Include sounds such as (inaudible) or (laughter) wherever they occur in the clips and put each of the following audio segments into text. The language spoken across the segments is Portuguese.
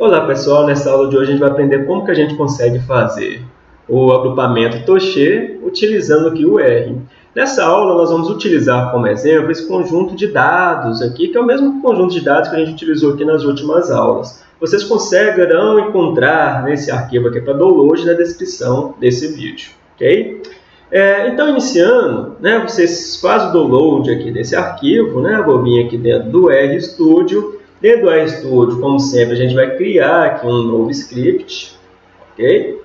Olá pessoal, nessa aula de hoje a gente vai aprender como que a gente consegue fazer o agrupamento Toche utilizando aqui o R. Nessa aula nós vamos utilizar como exemplo esse conjunto de dados aqui, que é o mesmo conjunto de dados que a gente utilizou aqui nas últimas aulas. Vocês conseguirão encontrar nesse arquivo aqui para download na descrição desse vídeo, ok? É, então, iniciando, né, vocês fazem o download aqui desse arquivo, né, vou vir aqui dentro do RStudio, Dentro do RStudio, como sempre, a gente vai criar aqui um novo script, ok?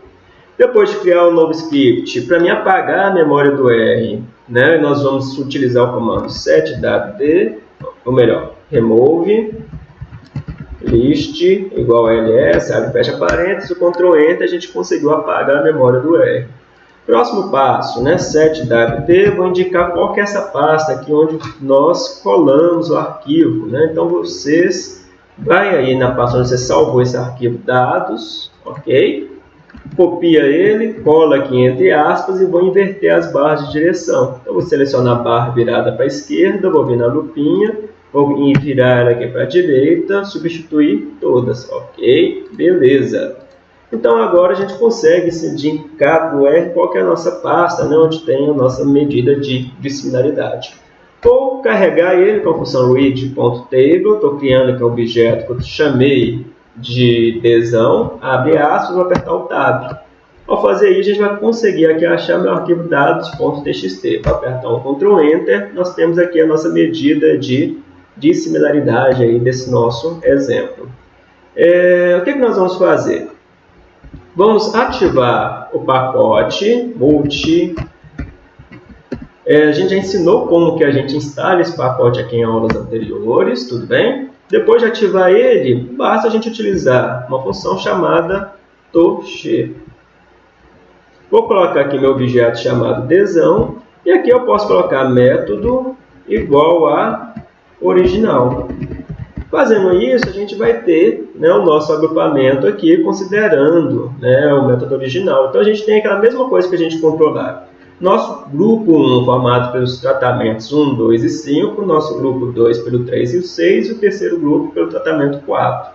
Depois de criar um novo script, para me apagar a memória do R, né, nós vamos utilizar o comando setwd, ou melhor, remove list igual a ls, abre fecha parênteses, o Ctrl Enter, a gente conseguiu apagar a memória do R. Próximo passo, né, setwd, vou indicar qual que é essa pasta aqui onde nós colamos o arquivo. Né? Então, vocês vai aí na pasta onde você salvou esse arquivo dados, ok? Copia ele, cola aqui entre aspas e vou inverter as barras de direção. Então, vou selecionar a barra virada para a esquerda, vou vir na lupinha, vou virar aqui para a direita, substituir todas, ok? Beleza. Então agora a gente consegue indicar para o R qual é a nossa pasta, né, onde tem a nossa medida de, de similaridade. Vou carregar ele com a função read.table, estou criando aqui um objeto que eu chamei de desão, abre aspas, vou apertar o tab. Ao fazer isso, a gente vai conseguir aqui achar meu arquivo dados.txt. Para apertar um Ctrl Enter, nós temos aqui a nossa medida de, de similaridade aí desse nosso exemplo. É, o que, que nós vamos fazer? Vamos ativar o pacote multi. É, a gente já ensinou como que a gente instala esse pacote aqui em aulas anteriores, tudo bem? Depois de ativar ele, basta a gente utilizar uma função chamada toche. Vou colocar aqui meu objeto chamado desão, e aqui eu posso colocar método igual a original. Fazendo isso, a gente vai ter né, o nosso agrupamento aqui, considerando né, o método original. Então, a gente tem aquela mesma coisa que a gente controlar. Nosso grupo 1 formado pelos tratamentos 1, 2 e 5, nosso grupo 2 pelo 3 e o 6, e o terceiro grupo pelo tratamento 4.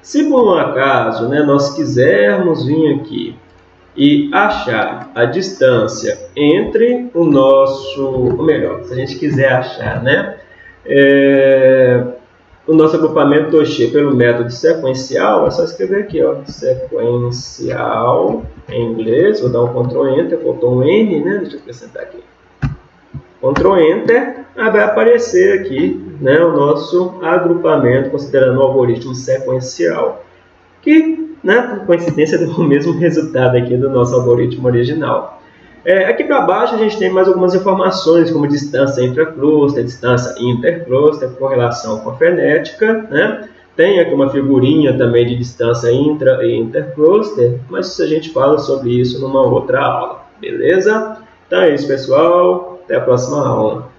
Se por um acaso né, nós quisermos vir aqui e achar a distância entre o nosso, ou melhor, se a gente quiser achar, né, é, o nosso agrupamento Toche pelo método sequencial, é só escrever aqui, ó, sequencial em inglês, vou dar um Ctrl Enter, faltou um N, né? Deixa eu acrescentar aqui. Ctrl Enter, aí vai aparecer aqui né, o nosso agrupamento, considerando o algoritmo sequencial, que, né, por coincidência, (laughs) deu o mesmo resultado aqui do nosso algoritmo original. É, aqui para baixo a gente tem mais algumas informações, como distância intracluster, distância intercluster, correlação com a frenética, né? Tem aqui uma figurinha também de distância intra e intercluster, mas a gente fala sobre isso numa outra aula, beleza? Então é isso, pessoal. Até a próxima aula.